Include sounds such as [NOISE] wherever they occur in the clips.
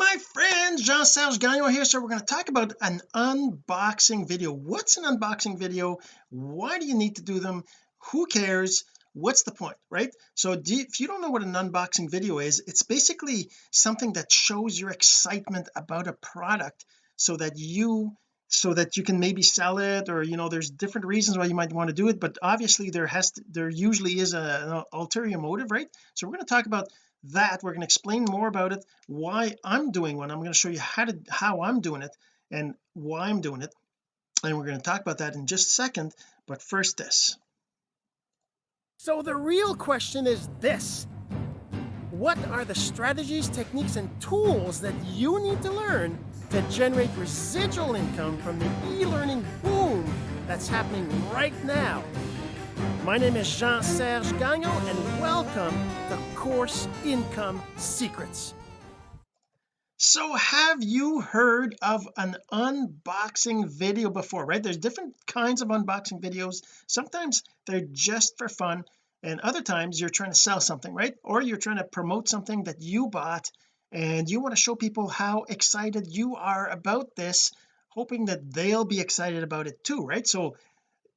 my friends Jean-Serge Gagnon here so we're going to talk about an unboxing video. What's an unboxing video? Why do you need to do them? Who cares? What's the point right? So you, if you don't know what an unboxing video is it's basically something that shows your excitement about a product so that you so that you can maybe sell it or you know there's different reasons why you might want to do it but obviously there has to, there usually is a, an ulterior motive right? So we're going to talk about that we're going to explain more about it why I'm doing one I'm going to show you how to how I'm doing it and why I'm doing it and we're going to talk about that in just a second but first this. So the real question is this. What are the strategies techniques and tools that you need to learn to generate residual income from the e-learning boom that's happening right now my name is Jean-Serge Gagnon and welcome to Course Income Secrets. So have you heard of an unboxing video before right? There's different kinds of unboxing videos. Sometimes they're just for fun and other times you're trying to sell something right? Or you're trying to promote something that you bought and you want to show people how excited you are about this hoping that they'll be excited about it too right? So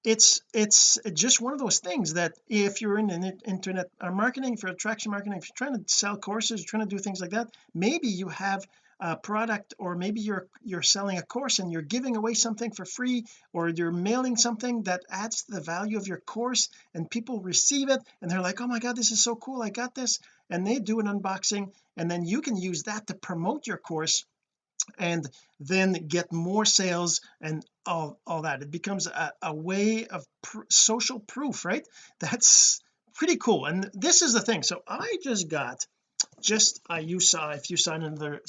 it's it's just one of those things that if you're in an internet uh, marketing for attraction marketing if you're trying to sell courses you're trying to do things like that maybe you have a product or maybe you're you're selling a course and you're giving away something for free or you're mailing something that adds to the value of your course and people receive it and they're like oh my god this is so cool I got this. And they do an unboxing and then you can use that to promote your course and then get more sales and all all that. It becomes a, a way of pr social proof right? That's pretty cool. And this is the thing. So I just got just uh, you saw if you saw another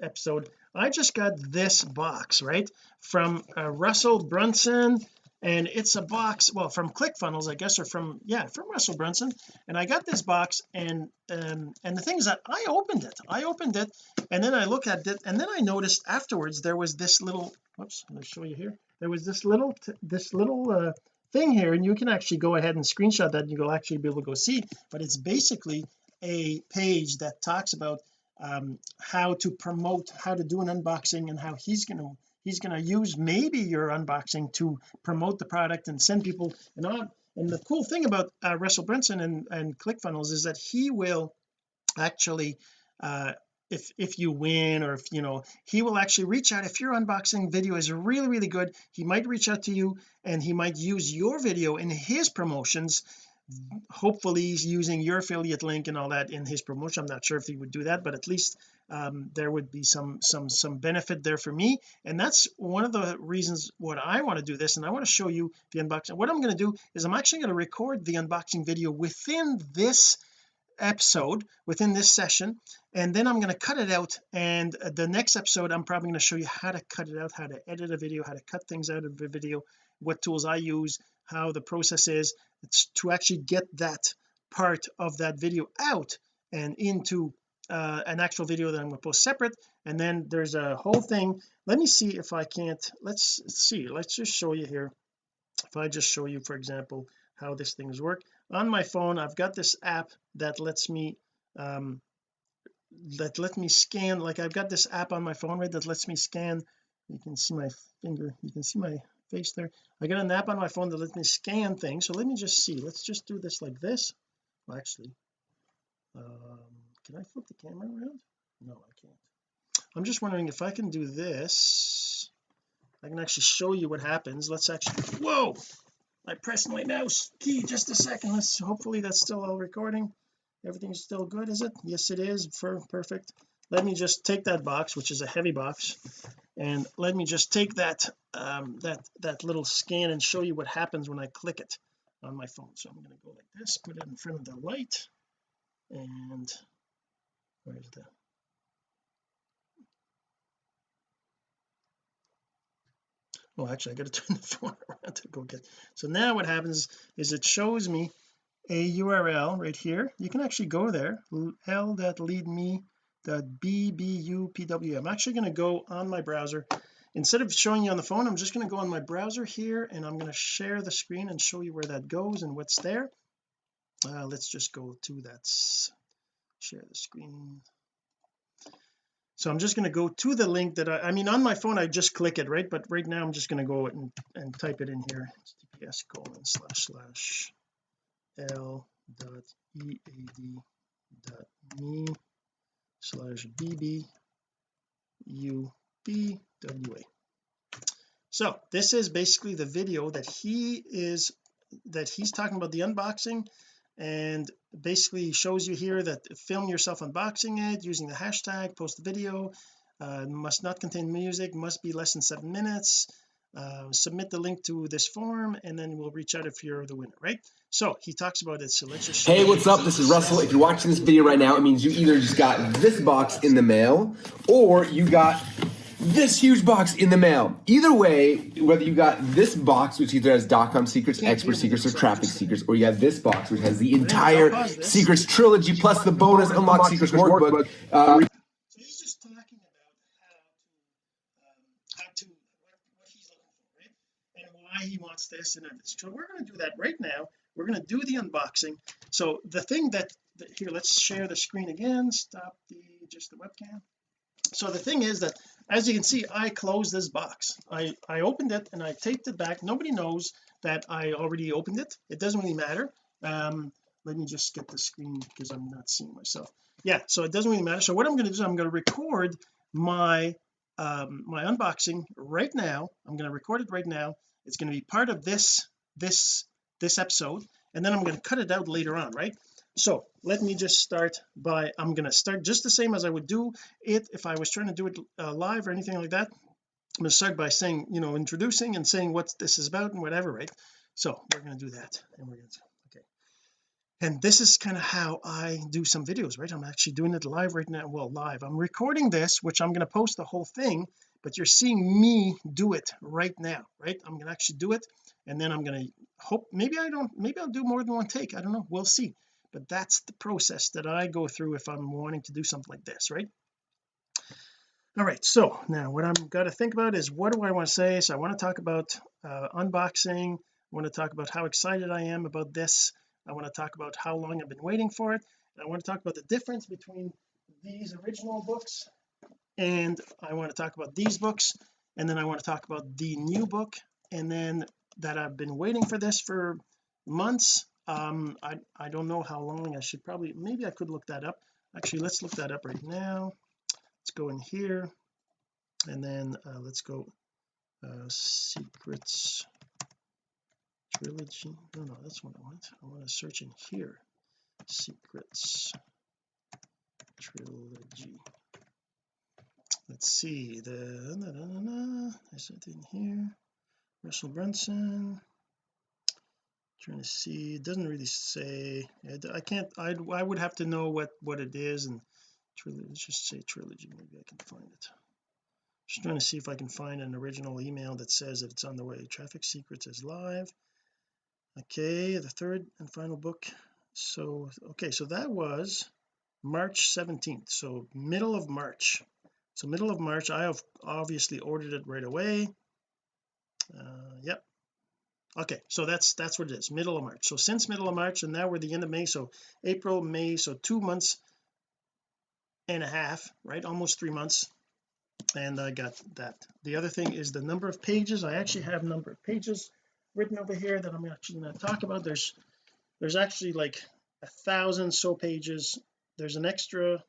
episode I just got this box right from uh, Russell Brunson and it's a box well from ClickFunnels I guess or from yeah from Russell Brunson. And I got this box and um and the thing is that I opened it. I opened it and then I look at it and then I noticed afterwards there was this little whoops let me show you here. There was this little this little uh thing here and you can actually go ahead and screenshot that and you'll actually be able to go see. But it's basically a page that talks about um, how to promote how to do an unboxing and how he's going to he's going to use maybe your unboxing to promote the product and send people and on. And the cool thing about uh, Russell Brunson and, and ClickFunnels is that he will actually uh, if if you win or if you know he will actually reach out if your unboxing video is really really good he might reach out to you and he might use your video in his promotions hopefully he's using your affiliate link and all that in his promotion. I'm not sure if he would do that but at least um, there would be some some some benefit there for me. And that's one of the reasons what I want to do this and I want to show you the unboxing. What I'm going to do is I'm actually going to record the unboxing video within this episode within this session and then I'm going to cut it out and the next episode I'm probably going to show you how to cut it out how to edit a video how to cut things out of a video what tools I use how the process is. To actually get that part of that video out and into uh, an actual video that I'm going to post separate. And then there's a whole thing. Let me see if I can't let's see let's just show you here. If I just show you for example how this things work. On my phone I've got this app that lets me um that let me scan like I've got this app on my phone right that lets me scan. You can see my finger you can see my face there. I got an app on my phone that lets me scan things. So let me just see let's just do this like this. Well, actually um can I flip the camera around? No I can't. I'm just wondering if I can do this. I can actually show you what happens. Let's actually whoa! I pressed my mouse key just a second. Let's hopefully that's still all recording. Everything's still good is it? Yes it is. For perfect. Let me just take that box which is a heavy box and let me just take that um, that that little scan and show you what happens when I click it on my phone. So I'm going to go like this put it in front of the light and where's the oh actually I got to [LAUGHS] turn the phone around to go get so now what happens is it shows me a URL right here. You can actually go there l.leadme bbupw I'm actually going to go on my browser. Instead of showing you on the phone I'm just going to go on my browser here and I'm going to share the screen and show you where that goes and what's there. Uh, let's just go to that share the screen. So I'm just going to go to the link that I, I mean on my phone I just click it right? But right now I'm just going to go and, and type it in here. Https colon slash slash l dot ead dot me slash bb u b w a. So this is basically the video that he is that he's talking about the unboxing and basically shows you here that film yourself unboxing it using the hashtag post the video uh, must not contain music must be less than seven minutes uh, submit the link to this form and then we'll reach out if you're the winner right? So he talks about it so let's just hey what's up? This is Russell. If you're watching this video right now it means you either just got this box in the mail or you got this huge box in the mail. Either way, whether you got this box, which either has dot-com secrets, expert secrets, or traffic secrets, or you have this box, which has the entire secrets trilogy plus the bonus unlock secrets workbook. Uh, so he's just talking about how to um, how to what, what he's looking for right? And why he wants this and this so we're going to do that right now. We're going to do the unboxing. So the thing that, that here let's share the screen again. Stop the just the webcam so the thing is that as you can see I closed this box. I I opened it and I taped it back. Nobody knows that I already opened it. It doesn't really matter. Um let me just get the screen because I'm not seeing myself. Yeah so it doesn't really matter. So what I'm going to do is I'm going to record my um my unboxing right now. I'm going to record it right now. It's going to be part of this this this episode. And then I'm going to cut it out later on right so let me just start by I'm going to start just the same as I would do it if I was trying to do it uh, live or anything like that. I'm going to start by saying you know introducing and saying what this is about and whatever right? So we're going to do that and we're going to okay. And this is kind of how I do some videos right? I'm actually doing it live right now well live. I'm recording this which I'm going to post the whole thing but you're seeing me do it right now right? I'm going to actually do it and then I'm going to hope maybe I don't maybe I'll do more than one take I don't know we'll see but that's the process that I go through if I'm wanting to do something like this right? All right so now what I'm got to think about is what do I want to say? So I want to talk about uh, unboxing. I want to talk about how excited I am about this. I want to talk about how long I've been waiting for it. I want to talk about the difference between these original books and I want to talk about these books. And then I want to talk about the new book. And then that I've been waiting for this for months um I I don't know how long I should probably maybe I could look that up. Actually let's look that up right now. Let's go in here. And then uh, let's go uh, secrets trilogy. No no that's what I want. I want to search in here. Secrets trilogy. Let's see. The na, na, na, is it in here. Russell Brunson trying to see it doesn't really say I can't I I would have to know what what it is and let's just say trilogy maybe I can find it. Just trying to see if I can find an original email that says that it's on the way. Traffic secrets is live. Okay the third and final book. So okay so that was March 17th so middle of March. So middle of March I have obviously ordered it right away. Uh yep okay so that's that's what it is middle of March. So since middle of March and now we're the end of May so April May so two months and a half right? Almost three months. And I got that. The other thing is the number of pages. I actually have number of pages written over here that I'm actually going to talk about. There's there's actually like a thousand so pages. There's an extra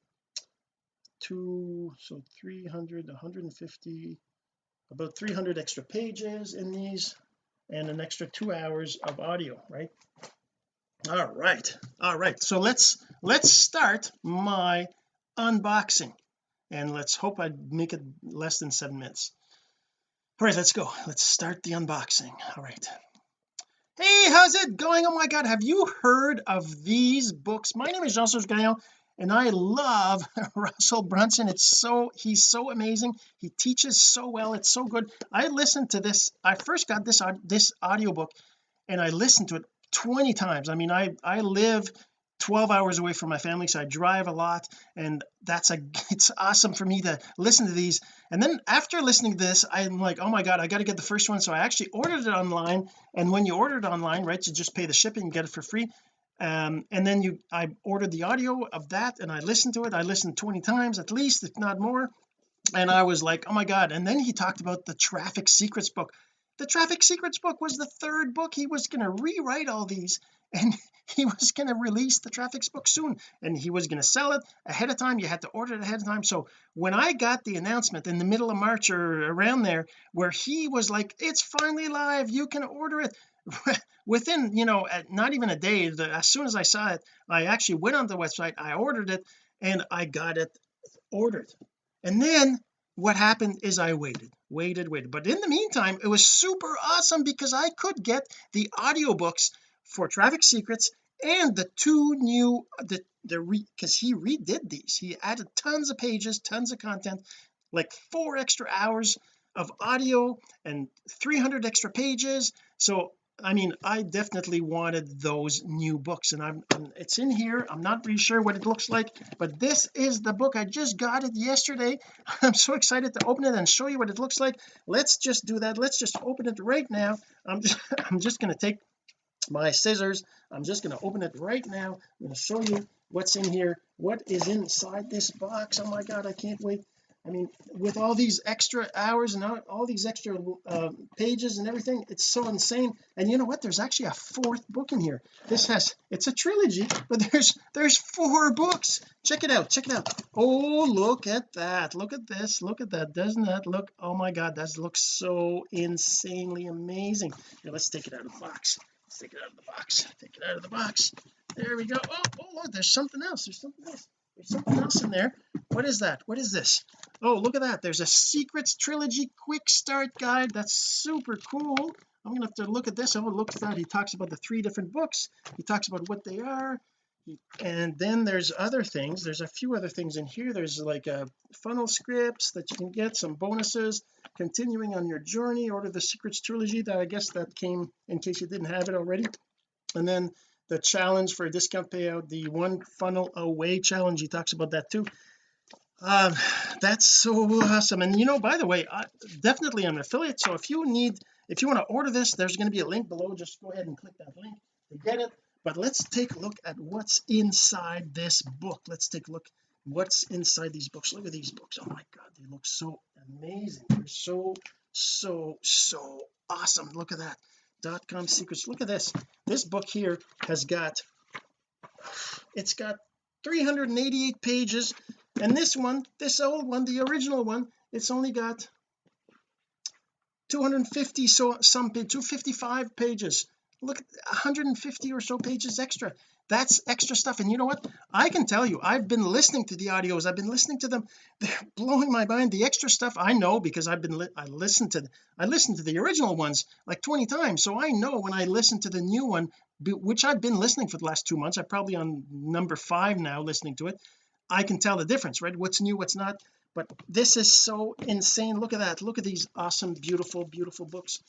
two so 300 150 about 300 extra pages in these and an extra two hours of audio right? All right all right. So let's let's start my unboxing. And let's hope I make it less than seven minutes. All right let's go. Let's start the unboxing. All right. Hey how's it going? Oh my god have you heard of these books? My name is Jean-Serge Gagnon and I love [LAUGHS] Russell Brunson. It's so he's so amazing. He teaches so well. It's so good. I listened to this I first got this this audiobook and I listened to it 20 times. I mean I I live 12 hours away from my family so I drive a lot and that's a [LAUGHS] it's awesome for me to listen to these. And then after listening to this I'm like oh my god I got to get the first one. So I actually ordered it online and when you order it online right you just pay the shipping and get it for free um, and then you I ordered the audio of that and I listened to it. I listened 20 times at least if not more. And I was like oh my god. And then he talked about the traffic secrets book. The traffic secrets book was the third book. He was going to rewrite all these [LAUGHS] and he was going to release the traffic book soon. And he was going to sell it ahead of time. You had to order it ahead of time. So when I got the announcement in the middle of March or around there where he was like it's finally live. You can order it [LAUGHS] within you know not even a day the, as soon as I saw it I actually went on the website I ordered it and I got it ordered. And then what happened is I waited waited waited. But in the meantime it was super awesome because I could get the audiobooks for traffic secrets and the two new the the because he redid these. He added tons of pages tons of content like four extra hours of audio and 300 extra pages. So I mean I definitely wanted those new books and I'm, I'm, it's in here. I'm not really sure what it looks like but this is the book I just got it yesterday. [LAUGHS] I'm so excited to open it and show you what it looks like. Let's just do that. Let's just open it right now. I'm just [LAUGHS] I'm just going to take my scissors. I'm just going to open it right now. I'm going to show you what's in here. What is inside this box? Oh my god I can't wait I mean with all these extra hours and all, all these extra uh, pages and everything it's so insane. And you know what? There's actually a fourth book in here. This has it's a trilogy but [LAUGHS] there's there's four books. Check it out check it out. Oh look at that. Look at this. Look at that. Doesn't that look oh my god that looks so insanely amazing. Here let's take it out of the box. Let's take it out of the box. Take it out of the box. There we go. Oh, oh there's something else. There's something else there's something else in there. What is that? What is this? Oh look at that. There's a secrets trilogy quick start guide. That's super cool. I'm gonna have to look at this. Look at that. He talks about the three different books. He talks about what they are. And then there's other things. There's a few other things in here. There's like a uh, funnel scripts that you can get some bonuses. Continuing on your journey order the secrets trilogy that I guess that came in case you didn't have it already. And then the challenge for a discount payout the one funnel away challenge he talks about that too. Um that's so awesome and you know by the way I definitely I'm an affiliate so if you need if you want to order this there's going to be a link below just go ahead and click that link to get it. But let's take a look at what's inside this book. Let's take a look what's inside these books. Look at these books. Oh my god they look so amazing. They're so so so awesome. Look at that dot com secrets. Look at this. This book here has got it's got 388 pages. And this one this old one the original one it's only got 250 so some page 255 pages look 150 or so pages extra. That's extra stuff. And you know what? I can tell you I've been listening to the audios. I've been listening to them. They're blowing my mind. The extra stuff I know because I've been li I listened to I listened to the original ones like 20 times. So I know when I listen to the new one which I've been listening for the last two months I'm probably on number five now listening to it I can tell the difference right? What's new what's not. But this is so insane. Look at that. Look at these awesome beautiful beautiful books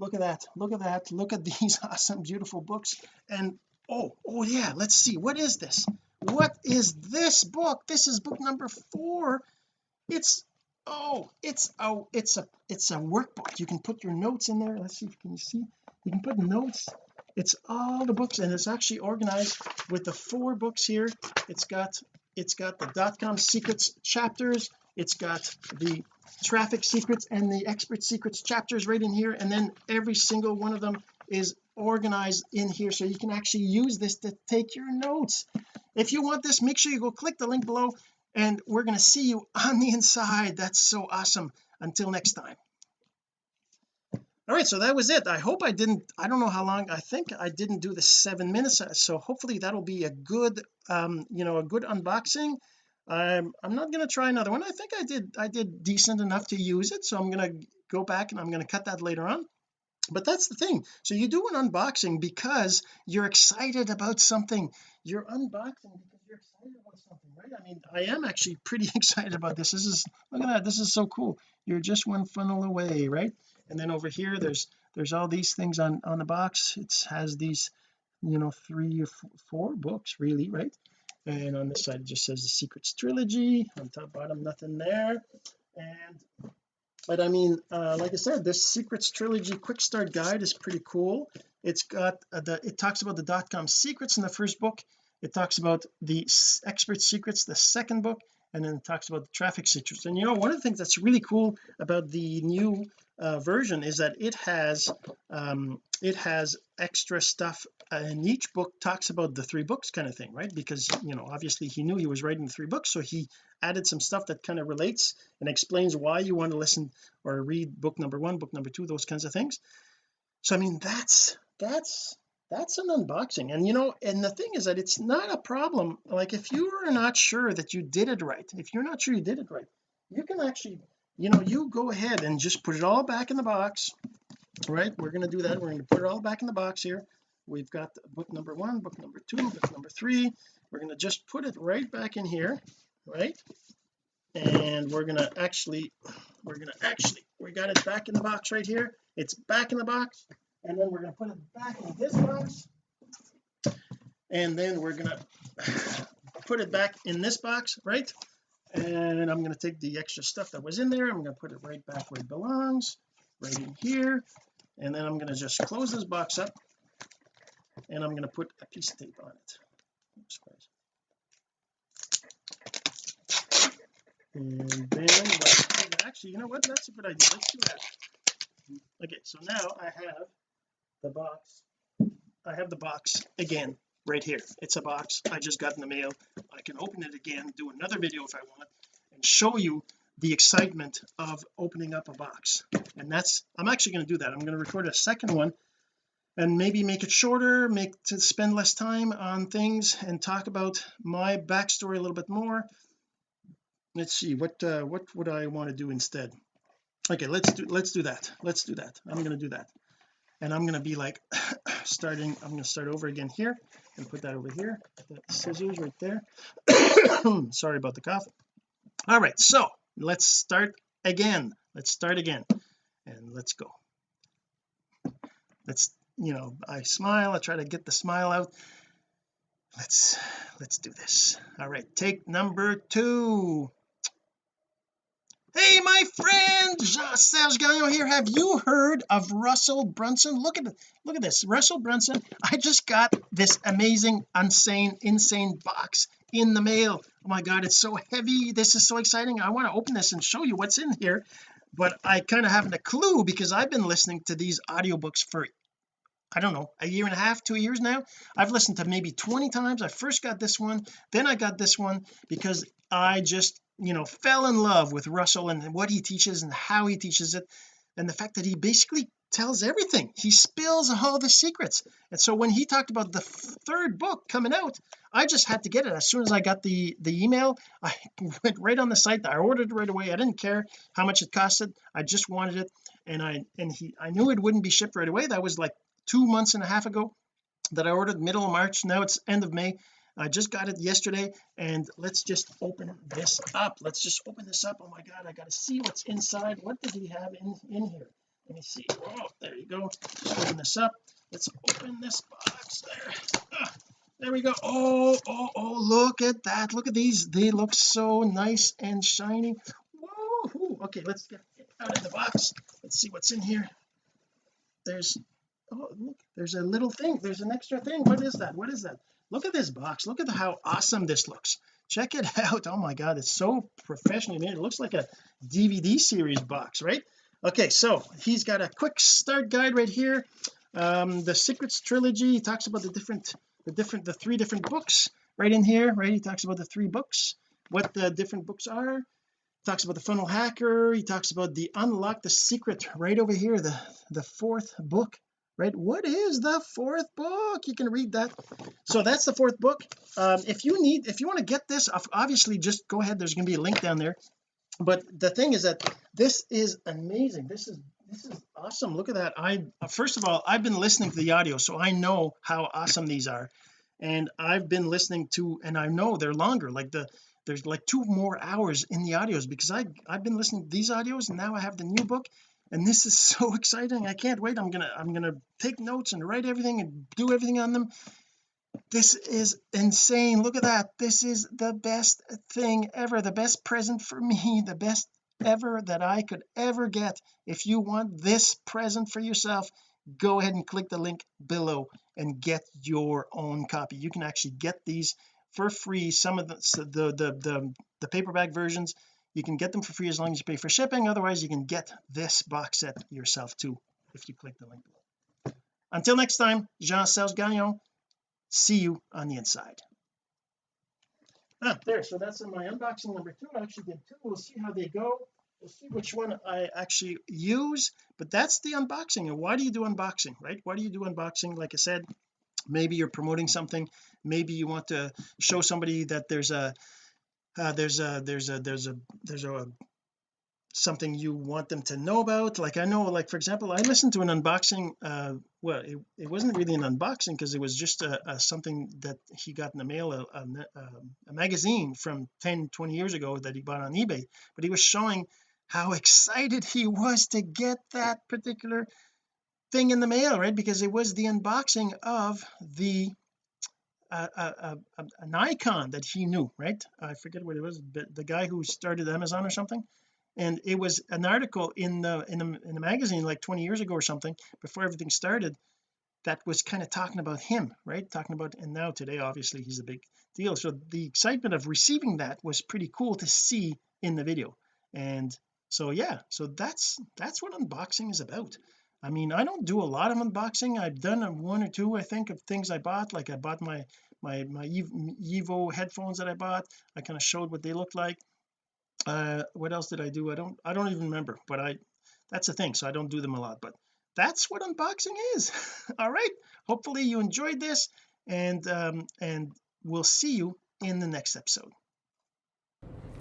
look at that. Look at that. Look at [LAUGHS] these awesome beautiful books. And oh oh yeah let's see. What is this? What is this book? This is book number four. It's oh it's oh it's a it's a workbook. You can put your notes in there. Let's see if you can see. You can put notes. It's all the books and it's actually organized with the four books here. It's got it's got the dot-com secrets chapters. It's got the traffic secrets and the expert secrets chapters right in here and then every single one of them is organized in here so you can actually use this to take your notes. If you want this make sure you go click the link below and we're going to see you on the inside. That's so awesome. Until next time. All right so that was it. I hope I didn't I don't know how long I think I didn't do the seven minutes so hopefully that'll be a good um you know a good unboxing I'm I'm not going to try another one. I think I did I did decent enough to use it so I'm going to go back and I'm going to cut that later on. But that's the thing. So you do an unboxing because you're excited about something. You're unboxing because you're excited about something right? I mean I am actually [LAUGHS] pretty excited about this. This is look at that. This is so cool. You're just one funnel away right? And then over here there's there's all these things on on the box. It has these you know three or four books really right and on this side it just says the secrets trilogy. On top bottom nothing there. And but I mean uh, like I said this secrets trilogy quick start guide is pretty cool. It's got uh, the it talks about the dot-com secrets in the first book. It talks about the expert secrets the second book and then it talks about the traffic secrets and you know one of the things that's really cool about the new uh, version is that it has um it has extra stuff and each book talks about the three books kind of thing right? Because you know obviously he knew he was writing three books so he added some stuff that kind of relates and explains why you want to listen or read book number one book number two those kinds of things. So I mean that's that's that's an unboxing. And you know and the thing is that it's not a problem. Like if you are not sure that you did it right if you're not sure you did it right you can actually you know you go ahead and just put it all back in the box right? We're going to do that. We're going to put it all back in the box here we've got book number one book number two book number three. We're going to just put it right back in here right? And we're going to actually we're going to actually we got it back in the box right here. It's back in the box. And then we're going to put it back in this box. And then we're going [SIGHS] to put it back in this box right? And I'm going to take the extra stuff that was in there. I'm going to put it right back where it belongs right in here. And then I'm going to just close this box up and I'm going to put a piece of tape on it. Oops, and then actually you know what? That's a good idea. Let's do that. Okay so now I have the box. I have the box again right here. It's a box I just got in the mail. I can open it again do another video if I want and show you the excitement of opening up a box. And that's I'm actually going to do that. I'm going to record a second one and maybe make it shorter make to spend less time on things and talk about my backstory a little bit more. Let's see what uh, what would I want to do instead? Okay let's do let's do that. Let's do that. I'm going to do that. And I'm going to be like [COUGHS] starting I'm going to start over again here and put that over here. Scissors right there. [COUGHS] Sorry about the cough. All right so let's start again. Let's start again. And let's go. Let's you know I smile I try to get the smile out. Let's let's do this. All right take number two. Hey my friend Serge Gagnon here. Have you heard of Russell Brunson? Look at look at this. Russell Brunson I just got this amazing insane insane box in the mail. Oh my god it's so heavy. This is so exciting. I want to open this and show you what's in here but I kind of haven't a clue because I've been listening to these audiobooks for I don't know a year and a half two years now? I've listened to maybe 20 times. I first got this one then I got this one because I just you know fell in love with Russell and what he teaches and how he teaches it and the fact that he basically tells everything. He spills all the secrets. And so when he talked about the third book coming out I just had to get it. As soon as I got the the email [LAUGHS] I went right on the site. I ordered it right away. I didn't care how much it costed. I just wanted it. And I and he I knew it wouldn't be shipped right away. That was like two months and a half ago that I ordered middle of March now it's end of May. I just got it yesterday and let's just open this up. Let's just open this up. Oh my god I gotta see what's inside. What does he have in in here? Let me see. Oh there you go. Open this up. Let's open this box there. Ah, there we go. Oh oh oh look at that. Look at these. They look so nice and shiny. Whoa. okay let's get out of the box. Let's see what's in here. There's oh look there's a little thing. There's an extra thing. What is that? What is that? Look at this box. Look at how awesome this looks. Check it [LAUGHS] out. Oh my god it's so professionally made. It looks like a DVD series box right? Okay so he's got a quick start guide right here. Um the secrets trilogy he talks about the different the different the three different books right in here right? He talks about the three books what the different books are. Talks about the funnel hacker. He talks about the unlock the secret right over here the the fourth book right? What is the fourth book? You can read that. So that's the fourth book. Um, if you need if you want to get this obviously just go ahead there's going to be a link down there. But the thing is that this is amazing. This is this is awesome. Look at that. I first of all I've been listening to the audio so I know how awesome these are. And I've been listening to and I know they're longer like the there's like two more hours in the audios because I I've been listening to these audios and now I have the new book and this is [LAUGHS] so exciting. I can't wait. I'm gonna I'm gonna take notes and write everything and do everything on them. This is insane. Look at that. This is the best thing ever. The best present for [LAUGHS] me. The best ever that I could ever get. If you want this present for yourself go ahead and click the link below and get your own copy. You can actually get these for free. Some of the the the the, the paperback versions you can get them for free as long as you pay for shipping. Otherwise you can get this box set yourself too if you click the link below. Until next time Jean-Serge Gagnon. See you on the inside. Ah there. So that's in my unboxing number two. I actually did two. We'll see how they go. We'll see which one I actually use. But that's the unboxing. And why do you do unboxing right? Why do you do unboxing? Like I said maybe you're promoting something. Maybe you want to show somebody that there's a uh, there's a there's a there's a there's a something you want them to know about. Like I know like for example I listened to an unboxing uh well it, it wasn't really an unboxing because it was just a, a, something that he got in the mail a, a, um, a, magazine from 10 20 years ago that he bought on eBay. But he was showing how [LAUGHS] excited he was to get that particular thing in the mail right? Because it was the unboxing of the uh, uh, uh, an icon that he knew right? I forget what it was but the guy who started Amazon or something. And it was an article in the in the, in the magazine like 20 years ago or something before everything started that was kind of talking about him right? Talking about and now today obviously he's a big deal. So the excitement of receiving that was pretty cool to see in the video. And so yeah so that's that's what unboxing is about I mean I don't do a lot of unboxing. I've done one or two I think of things I bought. Like I bought my my my Evo headphones that I bought. I kind of showed what they look like. Uh what else did I do? I don't I don't even remember but I that's the thing so I don't do them a lot but that's what unboxing is. [LAUGHS] All right hopefully you enjoyed this and um and we'll see you in the next episode.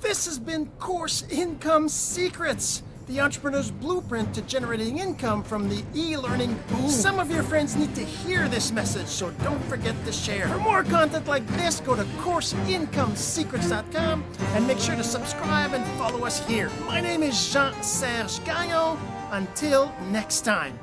This has been course income secrets the entrepreneur's blueprint to generating income from the e-learning boom. Some of your friends need to hear this message, so don't forget to share. For more content like this, go to CourseIncomeSecrets.com and make sure to subscribe and follow us here. My name is Jean-Serge Gagnon. Until next time.